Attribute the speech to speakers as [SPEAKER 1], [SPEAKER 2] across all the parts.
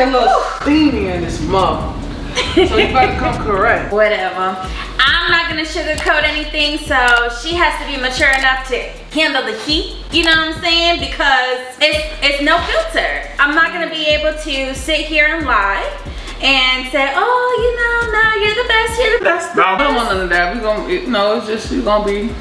[SPEAKER 1] get a little steamy in this mug. So you better come correct.
[SPEAKER 2] Whatever. I'm not gonna sugarcoat anything, so she has to be mature enough to handle the heat. You know what I'm saying? Because it's it's no filter. I'm not gonna be able to sit here and lie and say, oh, you know, no, you're the best, you're the best.
[SPEAKER 1] No, I don't want none of that. We gonna, it, no, it's just you gonna be,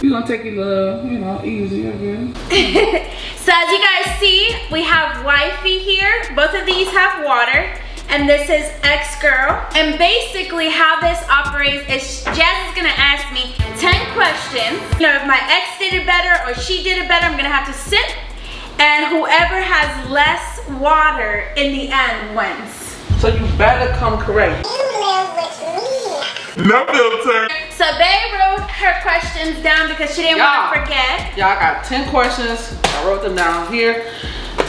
[SPEAKER 1] we gonna take it a little, you know, easy again.
[SPEAKER 2] so as you guys see, we have wifey here. Both of these have water and this is ex-girl. And basically how this operates is Jazz is gonna ask me 10 questions. You know, if my ex did it better or she did it better, I'm gonna have to sit and whoever has less water in the end wins.
[SPEAKER 1] So you better come correct.
[SPEAKER 3] No filter.
[SPEAKER 2] So Bay wrote her questions down because she didn't want to forget.
[SPEAKER 1] Y'all got 10 questions. I wrote them down here.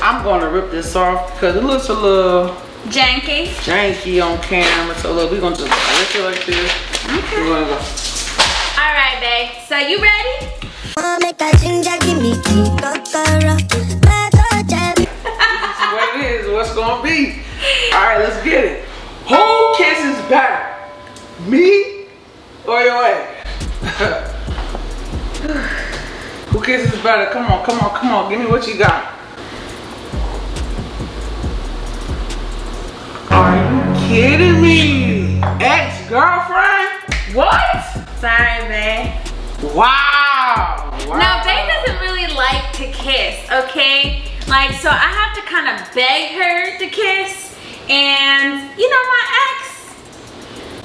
[SPEAKER 1] I'm gonna rip this off because it looks a little
[SPEAKER 2] janky.
[SPEAKER 1] Janky on camera. So look, we're gonna just rip it like this. Okay. We're gonna go.
[SPEAKER 2] All right, babe. So you ready?
[SPEAKER 1] what it is. What's gonna be? All right, let's get it. Who kisses better? Me or your ex? Who kisses better? Come on, come on, come on. Give me what you got. Are you kidding me? Ex-girlfriend? What?
[SPEAKER 2] Sorry, babe.
[SPEAKER 1] Wow. wow.
[SPEAKER 2] Now, babe doesn't really like to kiss, okay? Like, so I have to kind of beg her to kiss. And, you know, my ex,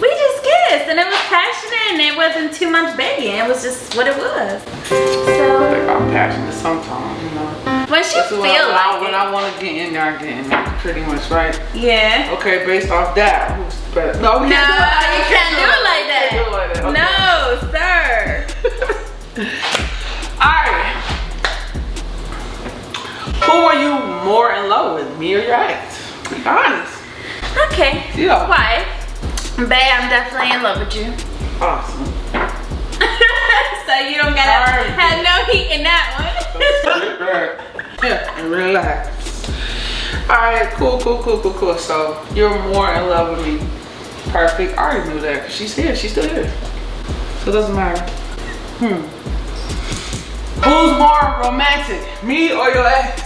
[SPEAKER 2] we just and it was passionate and it wasn't too much begging. It was just what it was. So.
[SPEAKER 1] I'm passionate sometimes, you know.
[SPEAKER 2] When she feel when like
[SPEAKER 1] I, When I want to get in there, I get in there, pretty much, right?
[SPEAKER 2] Yeah.
[SPEAKER 1] Okay, based off that, who's better?
[SPEAKER 2] No, no, you can't do it like that. Do it like that. Okay. No,
[SPEAKER 1] sir. Alright. Who are you more in love with, me or your ex? Be honest.
[SPEAKER 2] Okay.
[SPEAKER 1] Yeah.
[SPEAKER 2] Why? Babe, I'm definitely in love with you.
[SPEAKER 1] Awesome.
[SPEAKER 2] so you don't gotta right. have no heat in that
[SPEAKER 1] one. yeah, and relax. Alright, cool, cool, cool, cool, cool. So you're more in love with me. Perfect. I already knew that because she's here. She's still here. So it doesn't matter. Hmm. Who's more romantic? Me or your ex?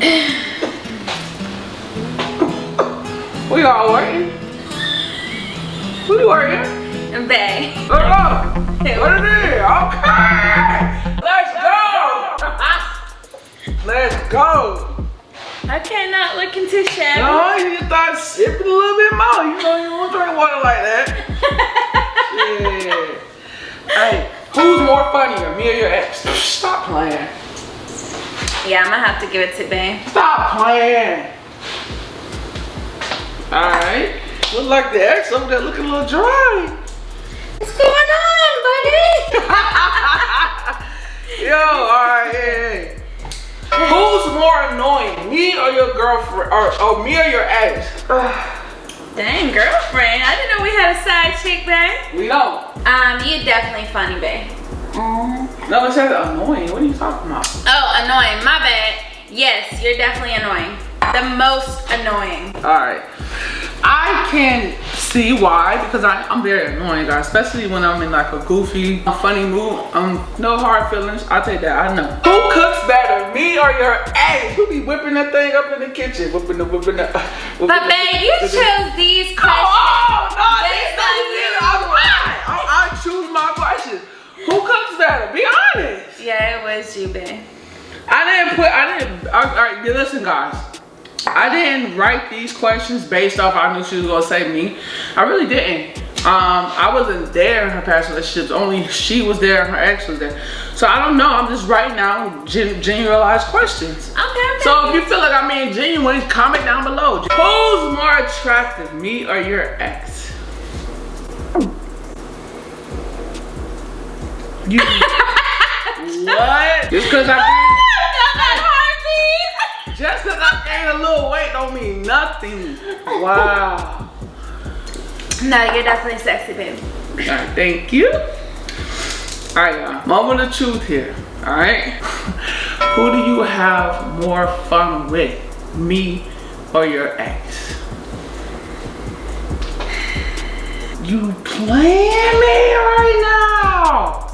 [SPEAKER 1] we all working. Who you working?
[SPEAKER 2] Bay.
[SPEAKER 1] Oh, what it is? Okay. Let's go. Let's go.
[SPEAKER 2] I cannot look into shabby.
[SPEAKER 1] No, you just thought sipping a little bit more. You know you won't drink water like that. yeah. Hey, who's more funnier, me or your ex? Stop playing.
[SPEAKER 2] Yeah, I'm gonna have to give it to Bay.
[SPEAKER 1] Stop playing. Alright. Look like the ex over there looking a little dry.
[SPEAKER 2] What's going on, buddy?
[SPEAKER 1] Yo, alright, hey, hey. Who's more annoying, me or your girlfriend, or, or me or your ex?
[SPEAKER 2] Dang, girlfriend. I didn't know we had a side chick, babe.
[SPEAKER 1] We don't.
[SPEAKER 2] Um, you're definitely funny, babe.
[SPEAKER 1] Mm. No, it says annoying. What are you talking about?
[SPEAKER 2] Oh, annoying. My bad. Yes, you're definitely annoying. The most annoying.
[SPEAKER 1] All right. I can see why because I, am very annoying, guys. Especially when I'm in like a goofy, a funny mood. Um, no hard feelings. I'll take that. I know. Who cooks better, me or your ex? Who be whipping that thing up in the kitchen? Whipping the, whipping the. Whipping
[SPEAKER 2] but babe, you chose these questions.
[SPEAKER 1] Oh, no, that's not I, I choose my questions. Who cooks better? Be honest.
[SPEAKER 2] Yeah, it was you, babe.
[SPEAKER 1] I didn't put, I didn't, all right, listen guys. I didn't write these questions based off I knew she was gonna say me. I really didn't. Um, I wasn't there in her past relationships. Only she was there her ex was there. So I don't know. I'm just writing down gen generalized questions.
[SPEAKER 2] Okay, okay.
[SPEAKER 1] So if you feel like I'm being genuine, comment down below. Who's more attractive, me or your ex? You what? Just cause I little weight don't mean nothing. Wow.
[SPEAKER 2] No, you're definitely sexy, babe.
[SPEAKER 1] All right, thank you. All right, y'all. Moment of truth here. All right. Who do you have more fun with? me or your ex? You playing me right now?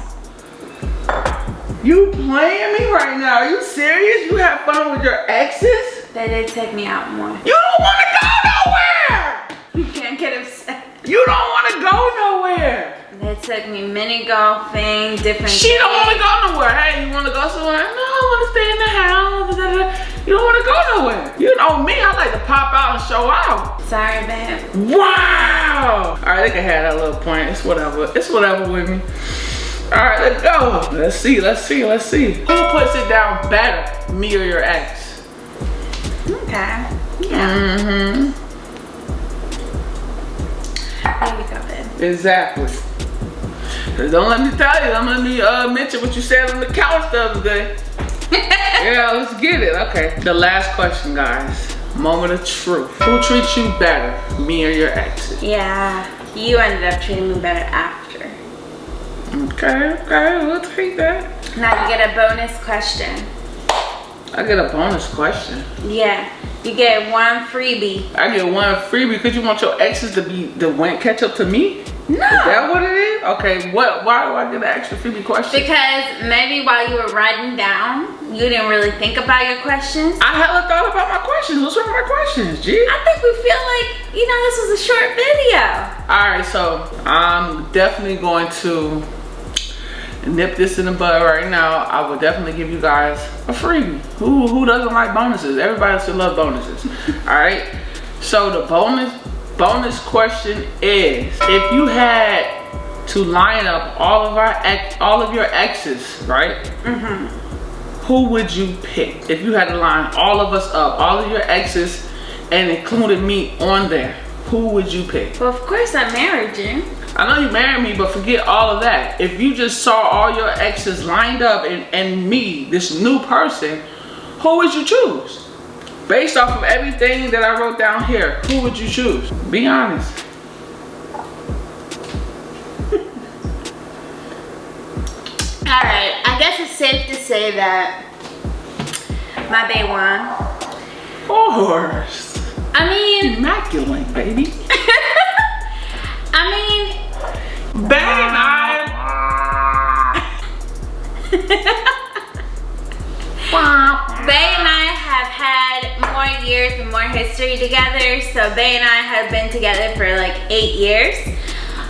[SPEAKER 1] You playing me right now? Are you serious? You have fun with your exes?
[SPEAKER 2] They did take me out more.
[SPEAKER 1] You don't want to go nowhere.
[SPEAKER 2] You can't get upset.
[SPEAKER 1] You don't want to go nowhere.
[SPEAKER 2] They took me mini golfing, different.
[SPEAKER 1] She don't want to go nowhere. Hey, you want to go somewhere? No, I want to stay in the house. da, da, da. You don't want to go nowhere. You know me. I like to pop out and show out.
[SPEAKER 2] Sorry, babe.
[SPEAKER 1] Wow. All right, they can have that little point. It's whatever. It's whatever with me. All right, let's go. Let's see. Let's see. Let's see. Who puts it down better, me or your ex?
[SPEAKER 2] Okay. Yeah.
[SPEAKER 1] Mm-hmm.
[SPEAKER 2] There you go, babe.
[SPEAKER 1] Exactly. Don't let me tell you. Don't let me uh, mention what you said on the couch the other day. yeah, let's get it. Okay. The last question, guys. Moment of truth. Who treats you better, me or your exes?
[SPEAKER 2] Yeah. You ended up treating me better after.
[SPEAKER 1] Okay, okay, we'll take that.
[SPEAKER 2] Now you get a bonus question.
[SPEAKER 1] I get a bonus question.
[SPEAKER 2] Yeah. You get one freebie.
[SPEAKER 1] I get one freebie because you want your exes to be the win catch up to me.
[SPEAKER 2] No.
[SPEAKER 1] Is that what it is? Okay, what? Why do I get an extra freebie question?
[SPEAKER 2] Because maybe while you were writing down, you didn't really think about your questions.
[SPEAKER 1] I haven't thought about my questions. What's wrong with my questions, G?
[SPEAKER 2] I think we feel like, you know, this was a short video.
[SPEAKER 1] All right, so I'm definitely going to nip this in the bud right now. I will definitely give you guys a freebie. Who who doesn't like bonuses? Everybody should love bonuses. All right. So the bonus bonus question is: If you had to line up all of our ex, all of your exes, right?
[SPEAKER 2] Mm-hmm.
[SPEAKER 1] Who would you pick if you had to line all of us up, all of your exes, and included me on there? Who would you pick?
[SPEAKER 2] Well, of course I married you.
[SPEAKER 1] I know you married me, but forget all of that. If you just saw all your exes lined up and, and me, this new person, who would you choose? Based off of everything that I wrote down here, who would you choose? Be honest.
[SPEAKER 2] All right, I guess it's safe to say that my bae won.
[SPEAKER 1] Of course.
[SPEAKER 2] I mean,
[SPEAKER 1] Immaculate, baby.
[SPEAKER 2] I mean,
[SPEAKER 1] Bang, I.
[SPEAKER 2] Bay and I have had more years and more history together. So Bay and I have been together for like eight years.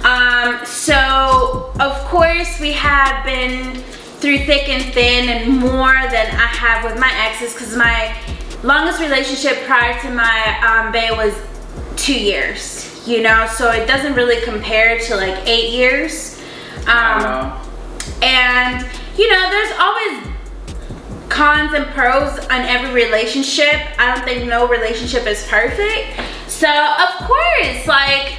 [SPEAKER 2] Um, so of course we have been through thick and thin and more than I have with my exes because my longest relationship prior to my um, Bay was two years, you know, so it doesn't really compare to like eight years. Um, and you know, there's always cons and pros on every relationship. I don't think no relationship is perfect. So of course, like,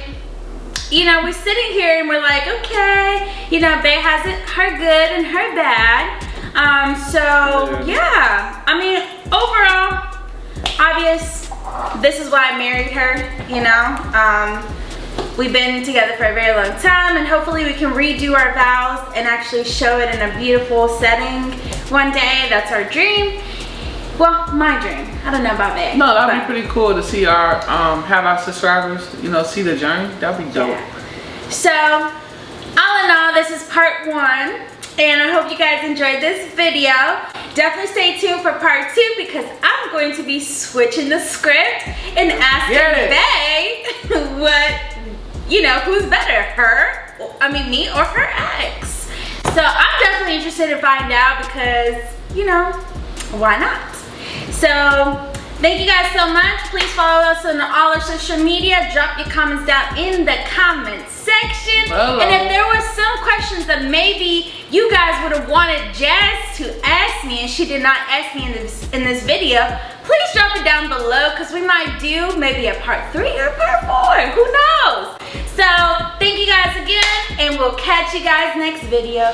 [SPEAKER 2] you know, we're sitting here and we're like, okay, you know, Bay has it her good and her bad. Um, so yeah. I mean, overall, obvious, this is why I married her, you know. Um, We've been together for a very long time and hopefully we can redo our vows and actually show it in a beautiful setting one day. That's our dream. Well, my dream. I don't know about that.
[SPEAKER 1] no, that'd be pretty cool to see our um have our subscribers, you know, see the journey. That'd be dope.
[SPEAKER 2] Yeah. So, all in all, this is part one. And I hope you guys enjoyed this video. Definitely stay tuned for part two because I'm going to be switching the script and asking
[SPEAKER 1] it.
[SPEAKER 2] Bay what, you know, who's better, her, I mean me or her ex. So I'm definitely interested to find out because, you know, why not? So thank you guys so much. Please follow us on all our social media. Drop your comments down in the comment section.
[SPEAKER 1] Hello.
[SPEAKER 2] And if there were some questions that maybe you guys would have wanted Jazz to ask me and she did not ask me in this in this video, please drop it down below because we might do maybe a part three or part four. Who knows? So thank you guys again and we'll catch you guys next video.